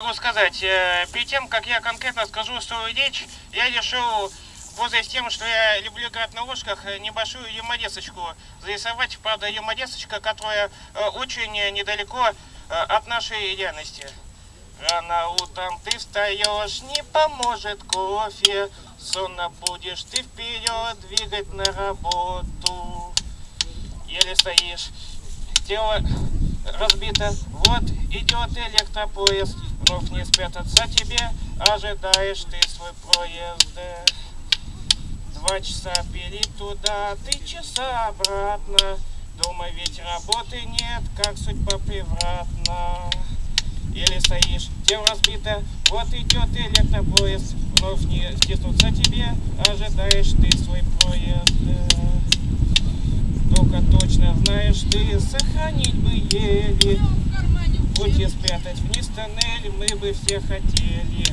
Могу сказать, э, перед тем, как я конкретно скажу свою речь, я решил, пользуясь тем, что я люблю играть на ложках, э, небольшую юморесочку зарисовать. Правда, юморесочка, которая э, очень недалеко от нашей реальности. Рано утром ты встаешь, не поможет кофе, сонно будешь ты вперед двигать на работу. Еле стоишь, тело разбито, вот идет электропоезд, вновь не спрятаться тебе, ожидаешь ты свой проезд. Два часа пили туда, три часа обратно, дома ведь работы нет, как судьба превратна. Еле стоишь, тело разбито, вот идет электропоезд, вновь не стиснуться тебе, ожидаешь ты свой проезд. Только точно знаешь ты, сохранить бы еле, пути спрятать вниз тоннель мы бы все хотели.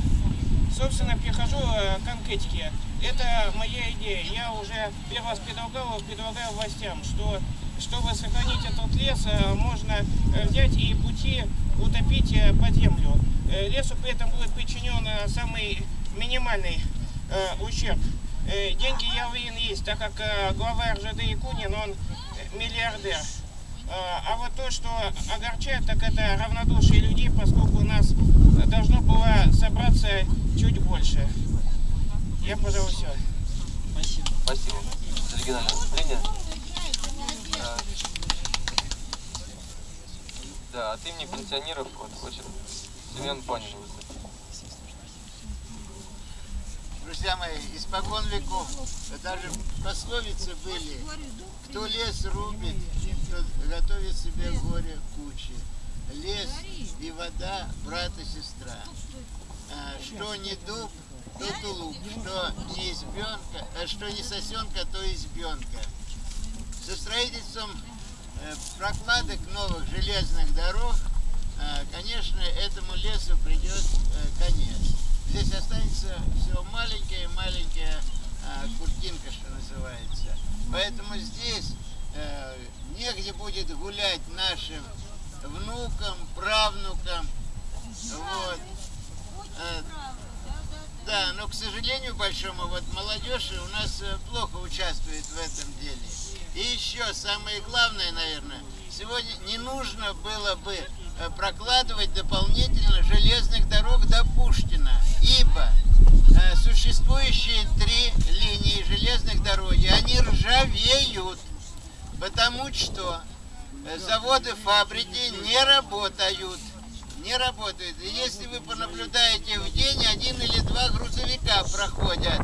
Собственно, перехожу э, к конкретике. Это моя идея. Я уже первый раз предлагал, предлагаю властям, что чтобы сохранить этот лес, э, можно э, взять и пути утопить под землю. Лесу при этом будет причинен самый минимальный ущерб. Деньги, я уверен, есть, так как глава РЖД Якунин, он миллиардер. А, а вот то, что огорчает, так это равнодушие людей, поскольку у нас должно было собраться чуть больше. Я, пожалуй, все. Спасибо. Спасибо за оригинальное выступление. А, да, от имени пенсионеров вот хочет Семен Панин выступить. Друзья мои, испокон веков, даже пословицы были, кто лес рубит, готовит себе горе кучи. Лес и вода, брат и сестра. А, что не дуб, то тулуп, что не избенка, а что не сосенка, то избенка. Со строительством э, прокладок новых железных дорог, а, конечно, этому лесу придет э, конец. Здесь останется всего маленькая-маленькая куртинка, что называется. Поэтому здесь э, негде будет гулять нашим внукам, правнукам. Вот. Э, да, но, к сожалению большому, вот молодежь у нас э, плохо участвует в этом деле. И еще самое главное, наверное, сегодня не нужно было бы э, прокладывать дополнительно железных дорог до Пушкина, ибо э, существующие три линии железных дороги, они ржавеют. Потому что э, заводы, фабрики не работают. Не работают. И если вы понаблюдаете в день, один или два грузовика проходят.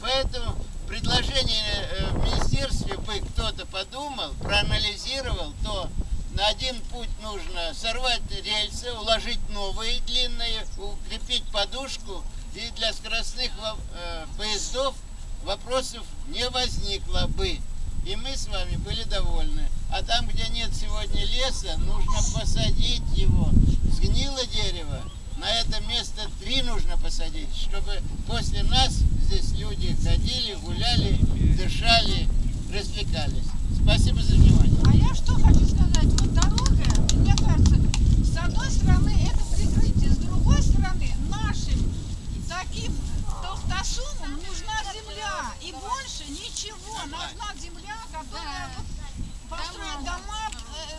Поэтому предложение э, в министерстве бы кто-то подумал, проанализировал, то на один путь нужно сорвать рельсы, уложить новые длинные, укрепить подушку, и для скоростных э, поездов вопросов не возникло бы и мы с вами были довольны. А там, где нет сегодня леса, нужно посадить его. Сгнило дерево, на это место три нужно посадить, чтобы после нас здесь люди ходили, гуляли, дышали, развлекались. Спасибо за внимание. А я что хочу сказать, вот дорога, мне кажется, с одной стороны это прикрытие, с другой стороны нашим таким толстосумам нужна земля и больше ничего, нужна земля дома,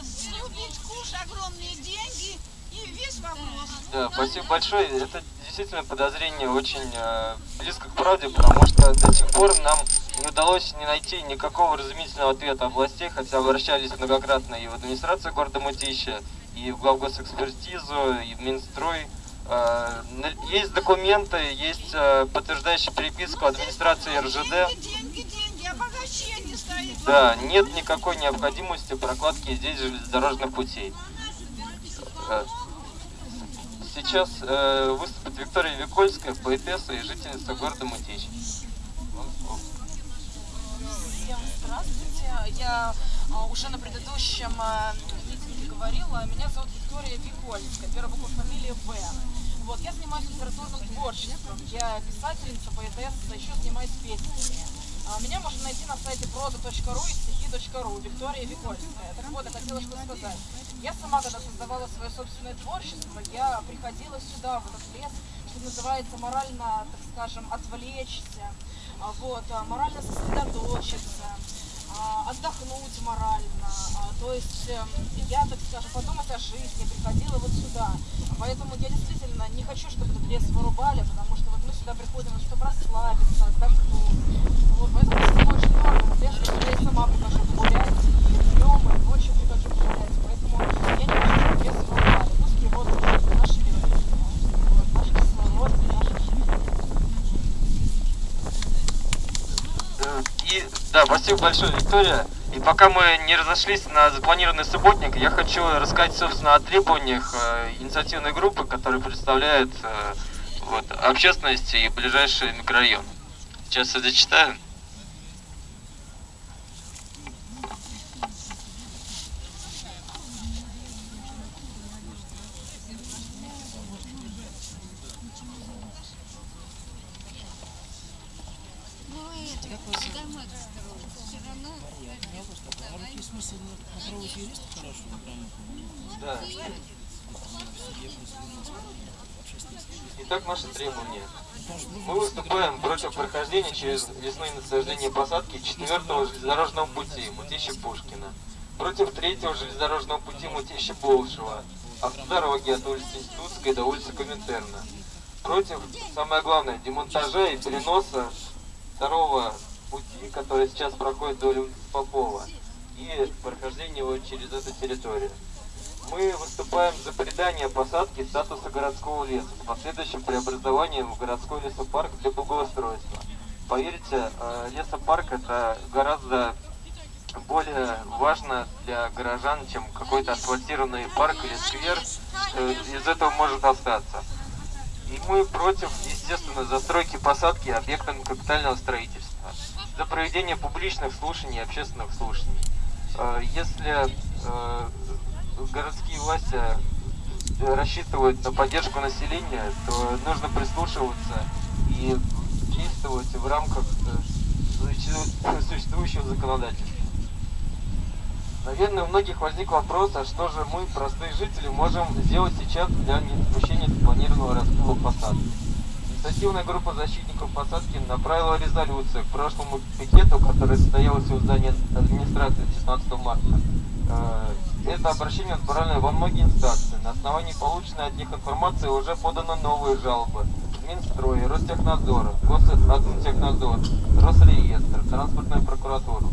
срубить куш, огромные деньги и весь вопрос. Да, спасибо большое. Это действительно подозрение очень э, близко к правде, потому что до сих пор нам не удалось не найти никакого разумительного ответа от властей, хотя обращались многократно и в администрацию города Мытища, и в главгосэкспертизу, и в Минстрой. Э, есть документы, есть э, подтверждающая переписка администрации РЖД. Деньги, деньги, деньги, да, нет никакой необходимости прокладки здесь железнодорожных путей. Э, сейчас э, выступит Виктория Викольская, поэтесса и жительница города Мутич. Всем здравствуйте. Я а, уже на предыдущем а, митинге говорила. Меня зовут Виктория Викольская, первая буква фамилии В. Вот, я занимаюсь литературным творчеством. Я писательница, поэтесса, еще занимаюсь песнями. А, меня можно найти на сайте proza.ru и стихи wiki.ru, Виктория Викольская. Так вот, я хотела что сказать. Я сама, когда создавала свое собственное творчество, я приходила сюда, в этот лес, что называется, морально, так скажем, отвлечься, а, вот, а, морально сосредоточиться, отдохнуть морально. То есть эм, я, так скажем, подумать о жизни, приходила вот сюда. Поэтому я действительно не хочу, чтобы этот лес вырубали, потому что вот мы сюда приходим, чтобы расслабиться, отдохнуть. Вот, поэтому я очень дорого лес, который я сама прихожу погулять, и днем, и ночью прихожу погулять. Поэтому я не хочу, чтобы лес вырубали. Пусть его слушают наши люди, вот, наш кислород, наши Э, И да, спасибо большое, Виктория. И пока мы не разошлись на запланированный субботник, я хочу рассказать, собственно, о требованиях э, инициативной группы, которая представляет э, вот, общественность и ближайший микрорайон. Сейчас я зачитаю. Ну, А? Да. Итак, наши требования. Мы выступаем против прохождения через лесные насаждения посадки четвертого железнодорожного пути Мутища-Пушкина, против третьего железнодорожного пути Мутища-Болшева, автодороги от улицы Институтской до улицы Коминтерна, против, самое главное, демонтажа и переноса второго пути, который сейчас проходит вдоль Попова, и прохождения его через эту территорию. Мы выступаем за придание посадки статуса городского леса с последующим преобразованием в городской лесопарк для благоустройства. Поверьте, э, лесопарк это гораздо более важно для горожан, чем какой-то асфальтированный парк или сквер. Из этого может остаться. И мы против, естественно, застройки посадки объектами капитального строительства. За проведение публичных слушаний и общественных слушаний. Э, Если э, городские власти э, рассчитывают на поддержку населения, то нужно прислушиваться и действовать в рамках суще- существующего законодательства. Наверное, у многих возник вопрос, а что же мы, простые жители, можем сделать сейчас для недопущения запланированного раскола посадки. Инициативная группа защитников посадки направила резолюцию к прошлому пикету, который состоялся у здания администрации 16 марта. Э, Это обращение отправлено во многие инстанции. На основании полученной от них информации уже поданы новые жалобы Минстрой, Ростехнадзор, Госадминтехнадзор, Росреестр, Транспортную прокуратуру.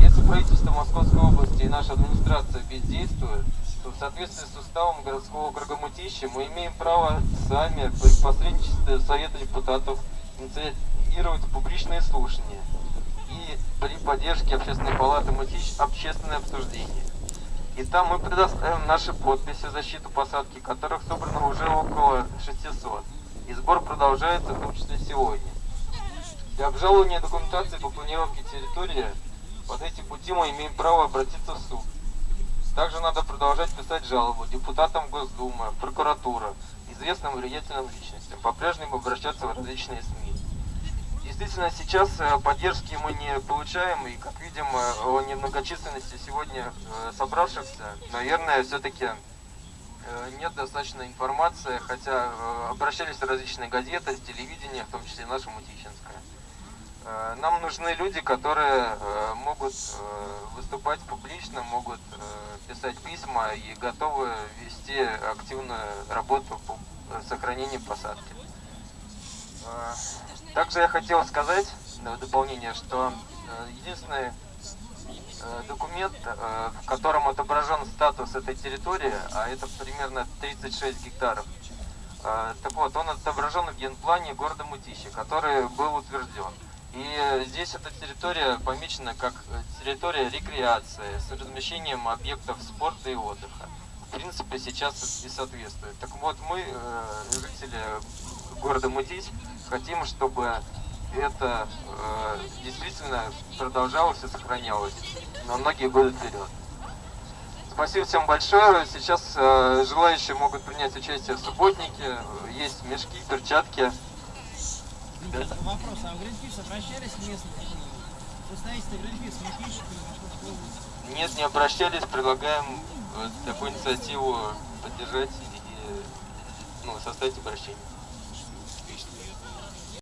Если правительство Московской области и наша администрация бездействуют, то в соответствии с уставом городского округа Мытищи мы имеем право сами при посредничестве Совета депутатов инициировать публичные слушания и при поддержке Общественной палаты Мытищ общественное обсуждение. И там мы предоставим наши подписи в защиту посадки, которых собрано уже около 600. И сбор продолжается, в том числе сегодня. Для обжалования документации по планировке территории под эти пути мы имеем право обратиться в суд. Также надо продолжать писать жалобу депутатам Госдумы, прокуратура, известным влиятельным личностям, по-прежнему обращаться в различные СМИ. Действительно, сейчас э, поддержки мы не получаем, и, как видим, э, о немногочисленности сегодня э, собравшихся, наверное, все-таки нет достаточной информации, хотя обращались различные газеты, телевидение, в том числе наша Мутищинская. Э, Нам нужны люди, которые э, могут э, выступать публично, могут писать письма и готовы вести активную работу по сохранению посадки. Также я хотел сказать в дополнение, что единственный документ, в котором отображен статус этой территории, а это примерно 36 гектаров, так вот, он отображен в генплане города Мутищи, который был утвержден. И здесь эта территория помечена как э, территория рекреации с размещением объектов спорта и отдыха. В принципе, сейчас и соответствует. Так вот, мы, э, жители города Мутись, хотим, чтобы это э, действительно продолжалось и сохранялось на многие годы вперед. Спасибо всем большое. Сейчас э, желающие могут принять участие в субботнике. Есть мешки, перчатки. Вопрос, а в Гринпис обращались местные на Гринпис, не области. Нет, не обращались, предлагаем вот такую инициативу поддержать и ну, составить обращение.